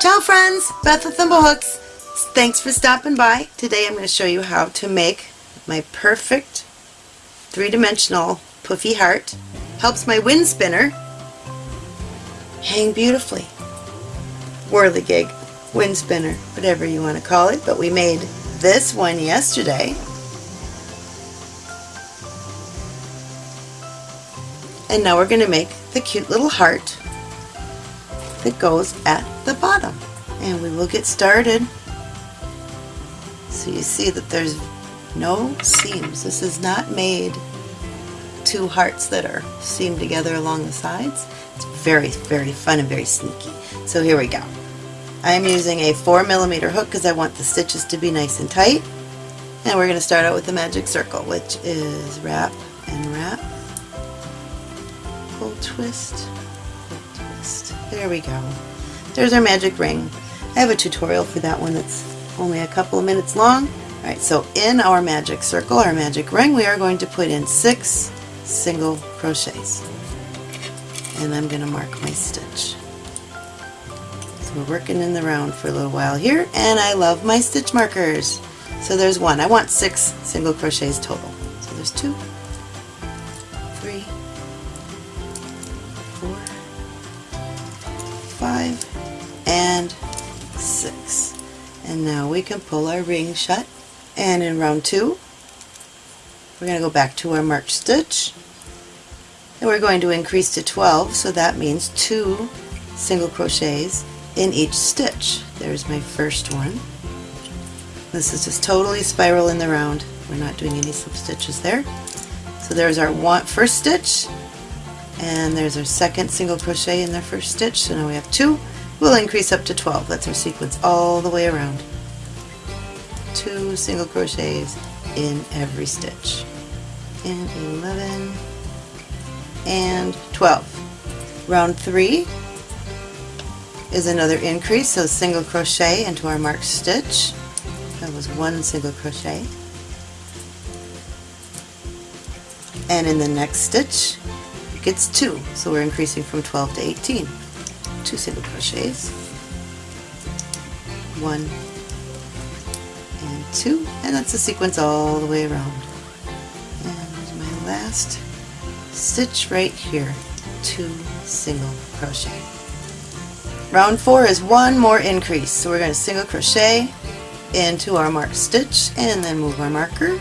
Ciao friends, Beth with Thimblehooks. Thanks for stopping by. Today I'm going to show you how to make my perfect three-dimensional puffy heart. Helps my wind spinner hang beautifully. Whirligig, wind spinner, whatever you want to call it, but we made this one yesterday. And now we're going to make the cute little heart that goes at the bottom. And we will get started. So you see that there's no seams. This is not made two hearts that are seamed together along the sides. It's very, very fun and very sneaky. So here we go. I'm using a 4 millimeter hook because I want the stitches to be nice and tight. And we're going to start out with the magic circle, which is wrap and wrap, pull twist. There we go. There's our magic ring. I have a tutorial for that one that's only a couple of minutes long. Alright, so in our magic circle, our magic ring, we are going to put in six single crochets. And I'm going to mark my stitch. So we're working in the round for a little while here, and I love my stitch markers. So there's one. I want six single crochets total. So there's two, five, and six. And now we can pull our ring shut. And in round two, we're going to go back to our marked stitch. And we're going to increase to 12, so that means two single crochets in each stitch. There's my first one. This is just totally spiral in the round. We're not doing any slip stitches there. So there's our one, first stitch, and there's our second single crochet in the first stitch. So now we have two. We'll increase up to 12. That's our sequence all the way around. Two single crochets in every stitch. And 11 and 12. Round 3 is another increase, so single crochet into our marked stitch. That was one single crochet. And in the next stitch, it gets two, so we're increasing from 12 to 18. Two single crochets. One and two, and that's the sequence all the way around. And my last stitch right here, two single crochet. Round four is one more increase. So we're going to single crochet into our marked stitch and then move our marker.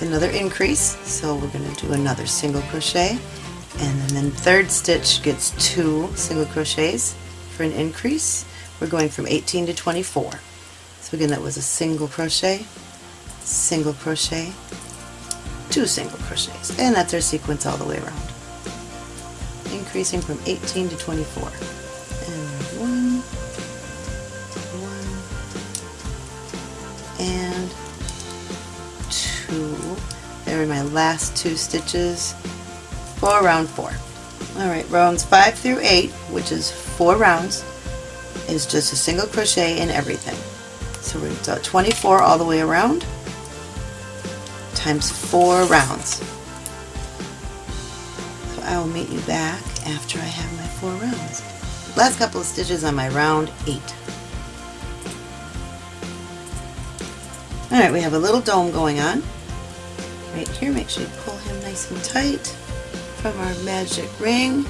Another increase, so we're going to do another single crochet and then third stitch gets two single crochets for an increase. We're going from 18 to 24. So again that was a single crochet, single crochet, two single crochets, and that's our sequence all the way around increasing from 18 to 24. My last two stitches for round four. Alright, rounds five through eight, which is four rounds, is just a single crochet in everything. So we're going to 24 all the way around times four rounds. So I will meet you back after I have my four rounds. Last couple of stitches on my round eight. Alright, we have a little dome going on. Right here, make sure you pull him nice and tight from our magic ring.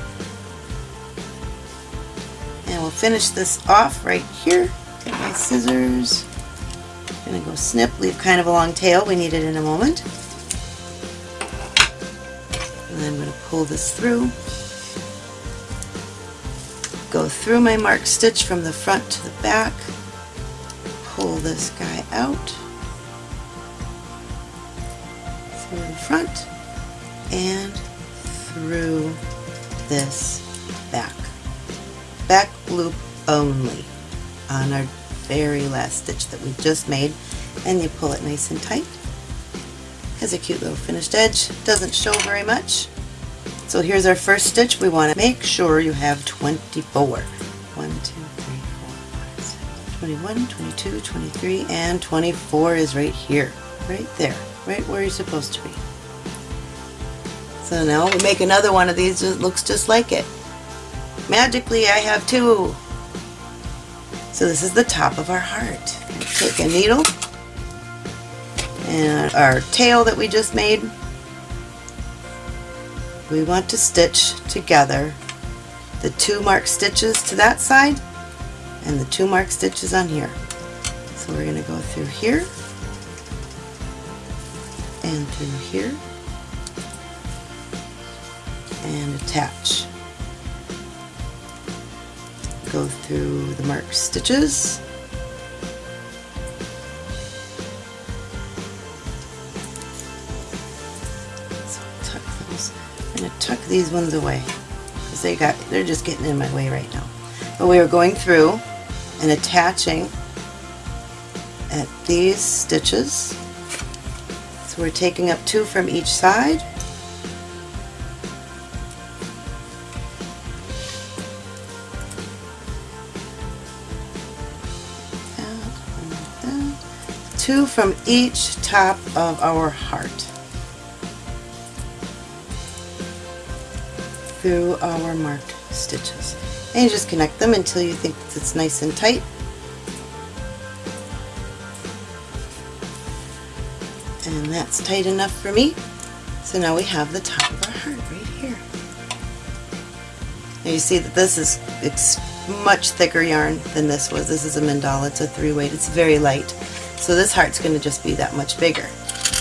And we'll finish this off right here. Get my scissors. Going to go snip, leave kind of a long tail. We need it in a moment. And then I'm going to pull this through. Go through my marked stitch from the front to the back. Pull this guy out. The front and through this back. Back loop only on our very last stitch that we just made and you pull it nice and tight has a cute little finished edge. Doesn't show very much. So here's our first stitch. We want to make sure you have 24. 1, 2, 3, 4, 5, 6, 21, 22, 23, and 24 is right here. Right there. Right where you're supposed to be. So now we make another one of these that looks just like it. magically I have two. So this is the top of our heart. Take a needle and our tail that we just made. We want to stitch together the two marked stitches to that side and the two marked stitches on here. So we're going to go through here and through here and attach. Go through the marked stitches so tuck those. I'm going to tuck these ones away because they got they're just getting in my way right now. But we are going through and attaching at these stitches. We're taking up two from each side. Two from each top of our heart. Through our marked stitches. And you just connect them until you think it's nice and tight. That's tight enough for me. So now we have the top of our heart right here. Now you see that this is it's much thicker yarn than this was. This is a mandala, it's a three weight, it's very light. So this heart's going to just be that much bigger.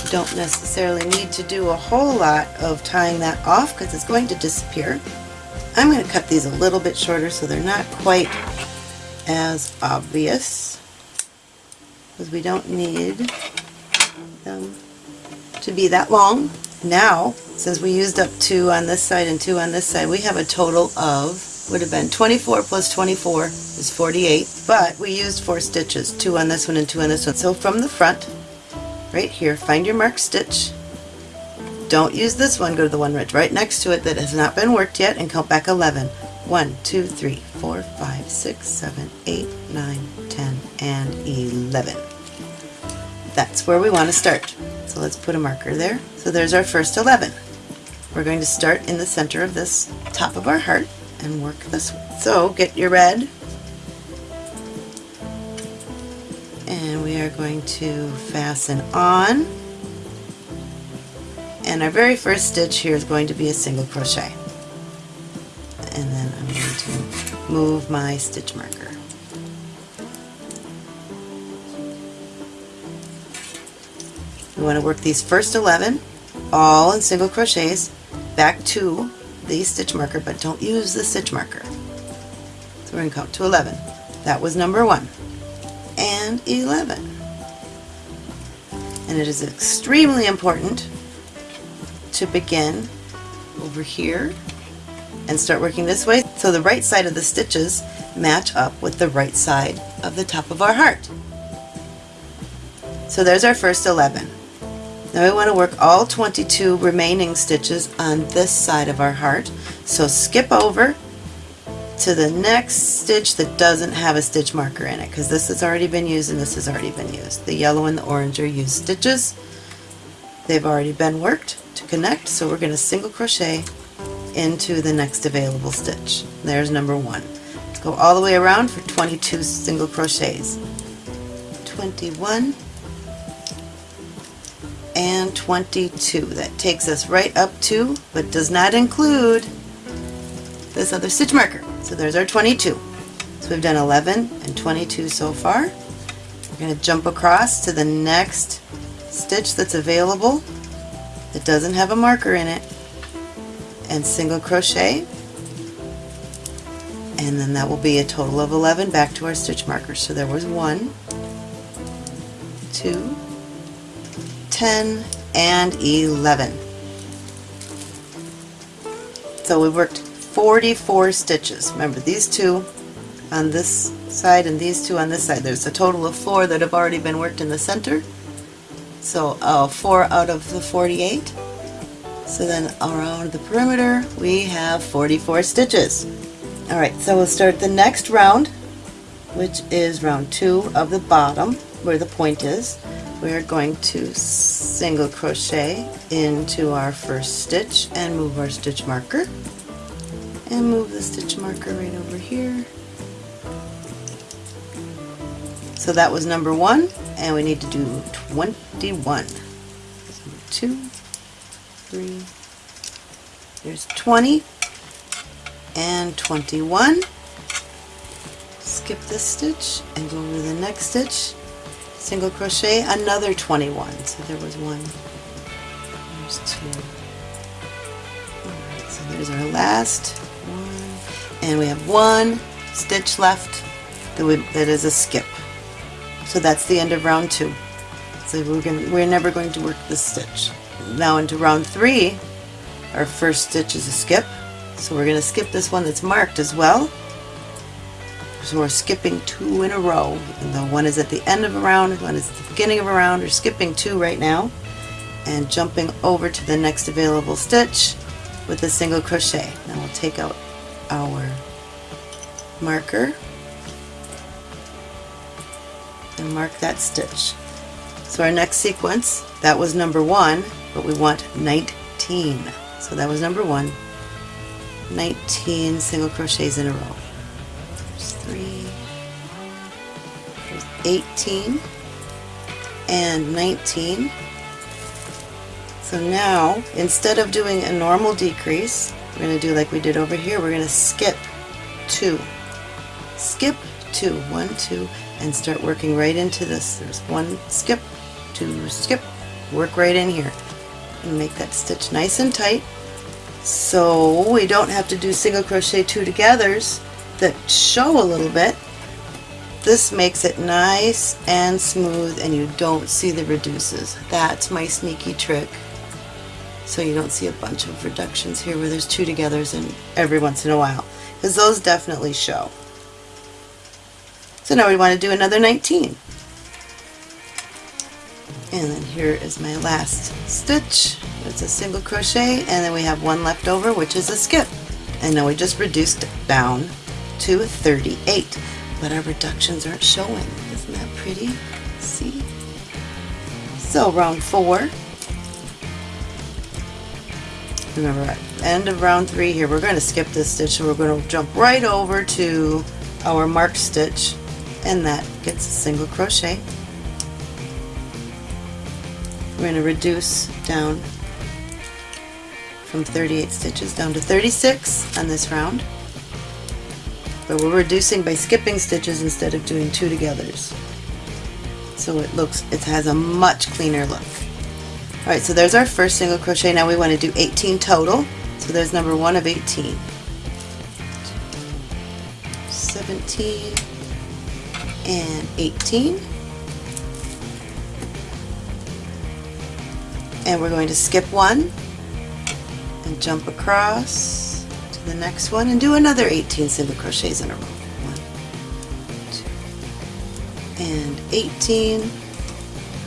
You don't necessarily need to do a whole lot of tying that off because it's going to disappear. I'm going to cut these a little bit shorter so they're not quite as obvious because we don't need them to be that long. Now, since we used up two on this side and two on this side, we have a total of, would have been 24 plus 24 is 48, but we used four stitches, two on this one and two on this one. So from the front, right here, find your marked stitch, don't use this one, go to the one right right next to it that has not been worked yet and count back 11. 1, 2, 3, 4, 5, 6, 7, 8, 9, 10, and 11. That's where we want to start. So let's put a marker there. So there's our first 11. We're going to start in the center of this top of our heart and work this way. So get your red and we are going to fasten on and our very first stitch here is going to be a single crochet and then I'm going to move my stitch marker we want to work these first 11 all in single crochets back to the stitch marker but don't use the stitch marker so we're going to count to 11 that was number one and 11 and it is extremely important to begin over here and start working this way so the right side of the stitches match up with the right side of the top of our heart. So there's our first 11. Now we want to work all 22 remaining stitches on this side of our heart. So skip over to the next stitch that doesn't have a stitch marker in it because this has already been used and this has already been used. The yellow and the orange are used stitches. They've already been worked to connect so we're going to single crochet into the next available stitch. There's number one. Let's go all the way around for 22 single crochets. 21 and 22. That takes us right up to, but does not include this other stitch marker. So there's our 22. So we've done 11 and 22 so far. We're going to jump across to the next stitch that's available that doesn't have a marker in it and single crochet and then that will be a total of 11 back to our stitch markers. So there was 1, 2, 10, and 11. So we worked 44 stitches. Remember these two on this side and these two on this side. There's a total of four that have already been worked in the center so uh, 4 out of the 48. So then around the perimeter we have 44 stitches. Alright, so we'll start the next round, which is round 2 of the bottom, where the point is. We're going to single crochet into our first stitch and move our stitch marker. and move the stitch marker right over here. So that was number one, and we need to do 21. So two, three, there's 20 and 21. Skip this stitch and go over to the next stitch, single crochet, another 21. So there was one, there's two. Alright, so there's our last one, and we have one stitch left that, we, that is a skip. So that's the end of round two. So we're going we're never going to work this stitch. Now into round three, our first stitch is a skip. So we're going to skip this one that's marked as well. So we're skipping two in a row. Though one is at the end of a round, one is at the beginning of a round. We're skipping two right now and jumping over to the next available stitch with a single crochet. Now we'll take out our marker and mark that stitch. So our next sequence, that was number one, but we want 19. So that was number one, 19 single crochets in a row. 18, and 19. So now, instead of doing a normal decrease, we're going to do like we did over here, we're going to skip two. Skip two, one, two, and start working right into this. There's one skip, two skip, work right in here and make that stitch nice and tight so we don't have to do single crochet two togethers that show a little bit. This makes it nice and smooth and you don't see the reduces. That's my sneaky trick. So you don't see a bunch of reductions here where there's two togethers and every once in a while because those definitely show. So now we want to do another 19. And then here is my last stitch. It's a single crochet and then we have one left over which is a skip. And now we just reduced down to 38. But our reductions aren't showing. Isn't that pretty? See? So round four. Remember at end of round three here we're going to skip this stitch and we're going to jump right over to our marked stitch and that gets a single crochet. We're going to reduce down from 38 stitches down to 36 on this round. But we're reducing by skipping stitches instead of doing two togethers. So it looks, it has a much cleaner look. Alright, so there's our first single crochet. Now we want to do 18 total. So there's number one of 18. 17 and 18. And we're going to skip one and jump across the next one and do another 18 single crochets in a row. One, two, and 18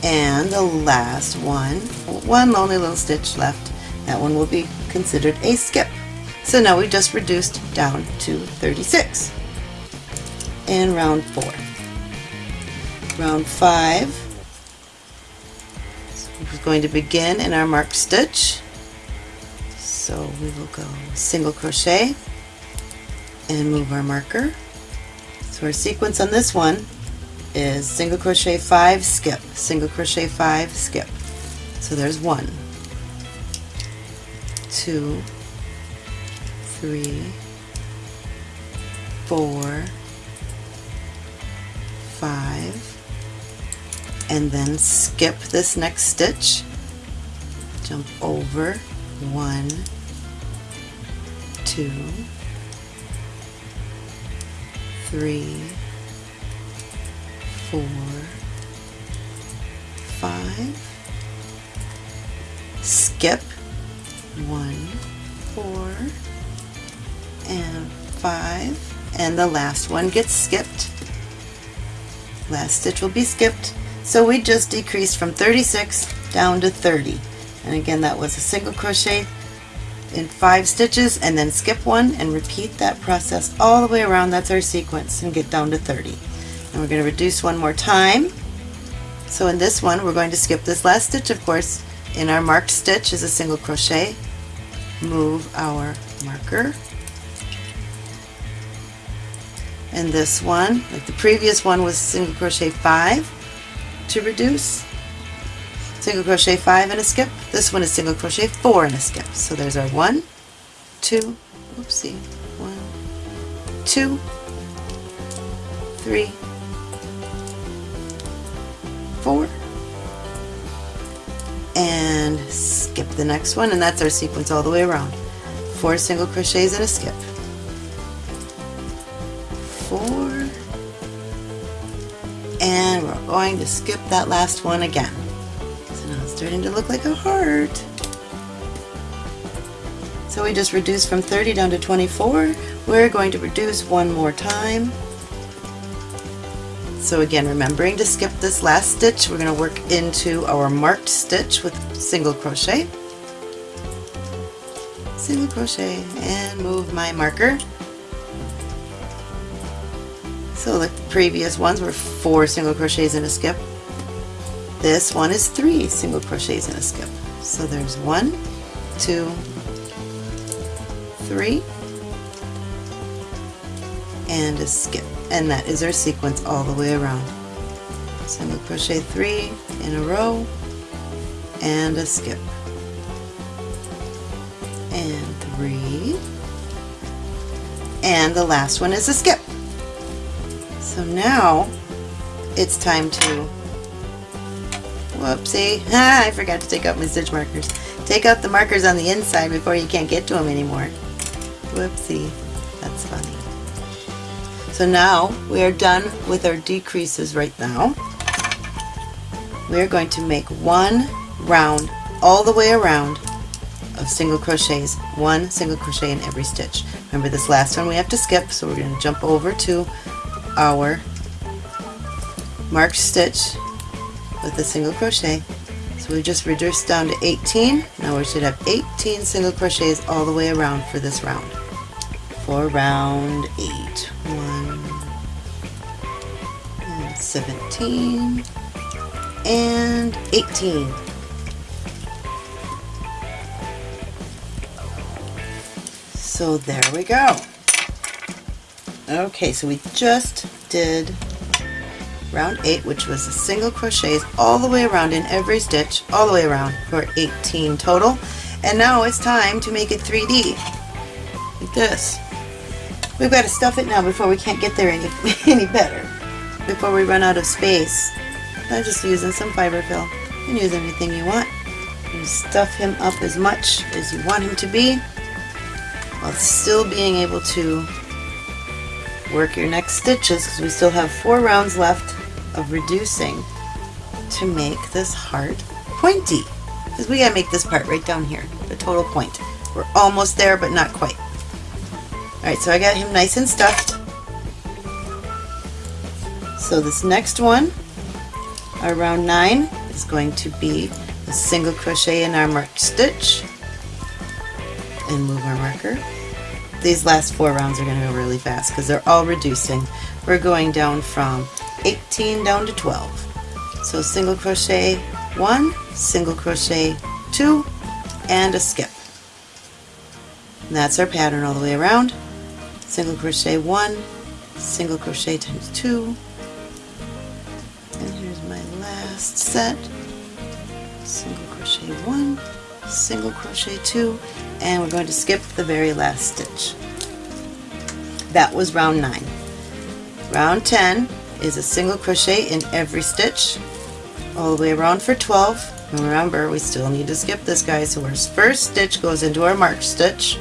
and the last one, one lonely little stitch left. That one will be considered a skip. So now we just reduced down to 36 And round four. Round five so we're going to begin in our marked stitch. We will go single crochet and move our marker. So our sequence on this one is single crochet 5 skip, single crochet 5 skip. So there's one, two, three, four, five, and then skip this next stitch, jump over, one, two, three, four, five, skip, one, four, and five, and the last one gets skipped. Last stitch will be skipped. So we just decreased from 36 down to 30. And again, that was a single crochet in five stitches and then skip one and repeat that process all the way around. That's our sequence and get down to 30. And we're going to reduce one more time. So in this one, we're going to skip this last stitch, of course. In our marked stitch is a single crochet. Move our marker and this one like the previous one was single crochet five to reduce single crochet five and a skip. This one is single crochet four and a skip. So there's our one two oopsie one two three four and skip the next one and that's our sequence all the way around. Four single crochets and a skip. Four and we're going to skip that last one again starting to look like a heart. So we just reduced from 30 down to 24 we're going to reduce one more time. So again remembering to skip this last stitch. We're going to work into our marked stitch with single crochet. Single crochet and move my marker. So the previous ones were four single crochets and a skip. This one is three single crochets and a skip. So there's one, two, three, and a skip. And that is our sequence all the way around. Single crochet three in a row, and a skip. And three, and the last one is a skip. So now it's time to, whoopsie, ah, I forgot to take out my stitch markers. Take out the markers on the inside before you can't get to them anymore. Whoopsie, that's funny. So now we are done with our decreases right now. We are going to make one round all the way around of single crochets, one single crochet in every stitch. Remember this last one we have to skip, so we're going to jump over to our marked stitch with a single crochet. So we just reduced down to 18. Now we should have 18 single crochets all the way around for this round. For round 8. 1 and 17 and 18. So there we go. Okay, so we just did round 8, which was a single crochets all the way around in every stitch, all the way around for 18 total. And now it's time to make it 3D, like this. We've got to stuff it now before we can't get there any, any better, before we run out of space. I'm just using some fiber fill. You can use anything you want. You stuff him up as much as you want him to be, while still being able to work your next stitches because we still have four rounds left of reducing to make this heart pointy. Because we gotta make this part right down here the total point. We're almost there but not quite. Alright so I got him nice and stuffed. So this next one our round 9 is going to be a single crochet in our marked stitch. And move our marker. These last four rounds are going to go really fast because they're all reducing. We're going down from 18 down to 12. So single crochet 1, single crochet 2, and a skip. And that's our pattern all the way around. Single crochet 1, single crochet times 2, and here's my last set. Single crochet 1, single crochet 2, and we're going to skip the very last stitch. That was round 9. Round 10 is a single crochet in every stitch all the way around for 12. Remember, we still need to skip this guy, so our first stitch goes into our marked stitch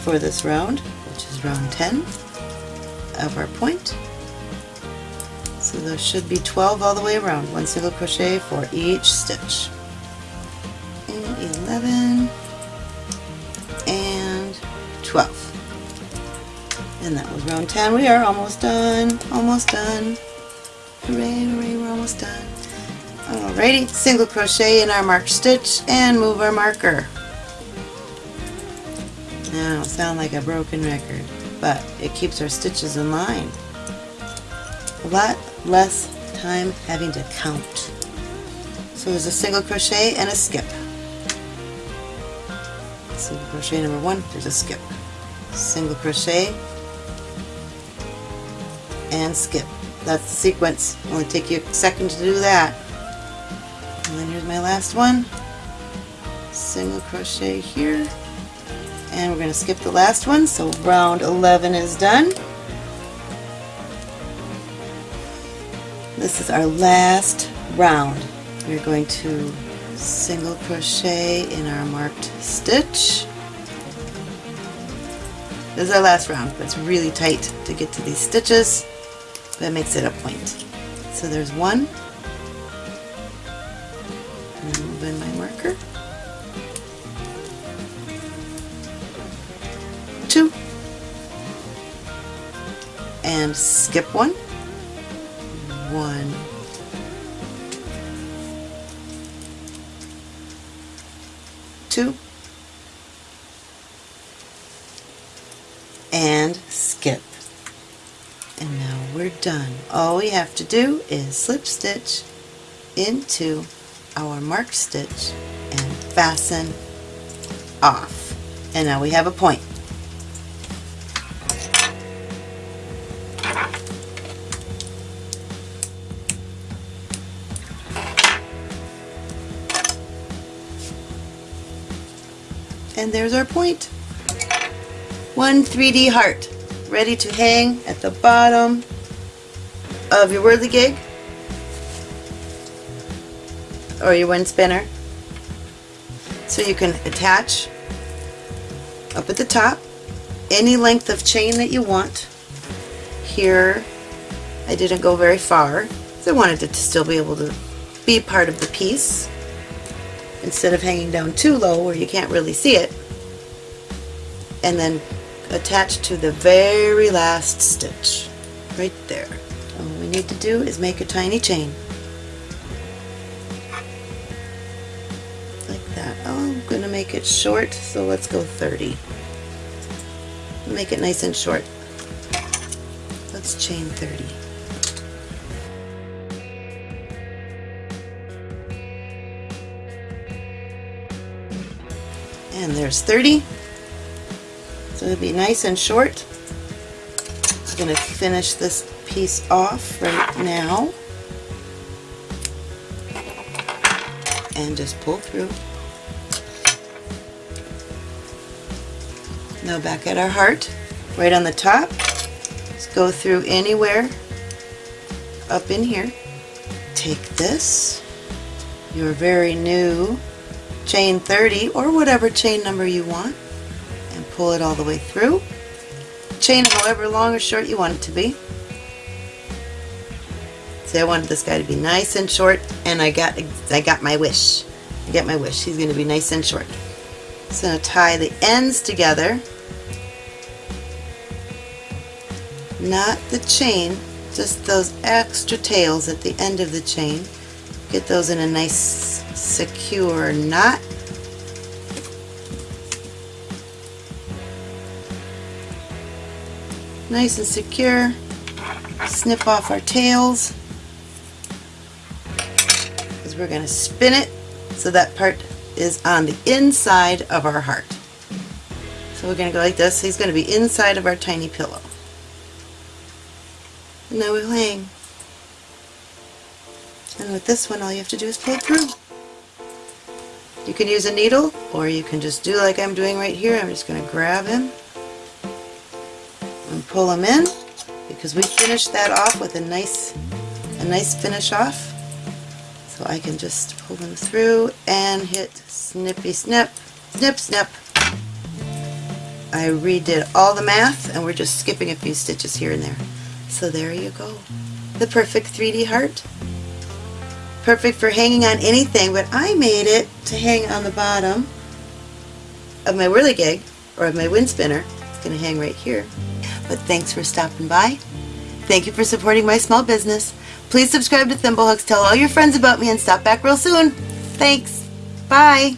for this round, which is round 10 of our point. So there should be 12 all the way around, one single crochet for each stitch. and 11 and 12 and that was round 10 we are almost done. Almost done. Hooray hooray we're almost done. Alrighty single crochet in our marked stitch and move our marker. Now sound like a broken record but it keeps our stitches in line. A lot less time having to count. So there's a single crochet and a skip. Single crochet number one there's a skip. Single crochet and skip. That's the sequence. Only take you a second to do that. And then here's my last one. Single crochet here. And we're going to skip the last one, so round 11 is done. This is our last round. We're going to single crochet in our marked stitch. This is our last round, but it's really tight to get to these stitches. That makes it a point. So there's one. Move in my marker. Two. And skip one. One. Two. And skip. And now we're done. All we have to do is slip stitch into our mark stitch and fasten off. And now we have a point. And there's our point. One 3D heart ready to hang at the bottom of your gig or your wind spinner. So you can attach up at the top any length of chain that you want. Here I didn't go very far I wanted it to still be able to be part of the piece instead of hanging down too low where you can't really see it. And then attach to the very last stitch right there. Need to do is make a tiny chain like that. Oh, I'm going to make it short so let's go 30. Make it nice and short. Let's chain 30. And there's 30. So it'll be nice and short. I'm going to finish this piece off right now. And just pull through. Now back at our heart, right on the top, let's go through anywhere up in here. Take this, your very new chain 30 or whatever chain number you want and pull it all the way through. Chain however long or short you want it to be. See I wanted this guy to be nice and short and I got I got my wish. I get my wish. He's going to be nice and short. So tie the ends together. Not the chain, just those extra tails at the end of the chain. Get those in a nice secure knot nice and secure. Snip off our tails because we're going to spin it so that part is on the inside of our heart. So we're going to go like this. He's going to be inside of our tiny pillow. And now we'll hang. And with this one all you have to do is pull through. You can use a needle or you can just do like I'm doing right here. I'm just going to grab him and pull him in because we finished that off with a nice a nice finish off so I can just pull them through and hit snippy snip snip snip. I redid all the math and we're just skipping a few stitches here and there. So there you go. The perfect 3D heart. Perfect for hanging on anything but I made it to hang on the bottom of my whirligig or of my wind spinner. It's going to hang right here. But thanks for stopping by. Thank you for supporting my small business. Please subscribe to Thimblehooks, tell all your friends about me, and stop back real soon. Thanks. Bye.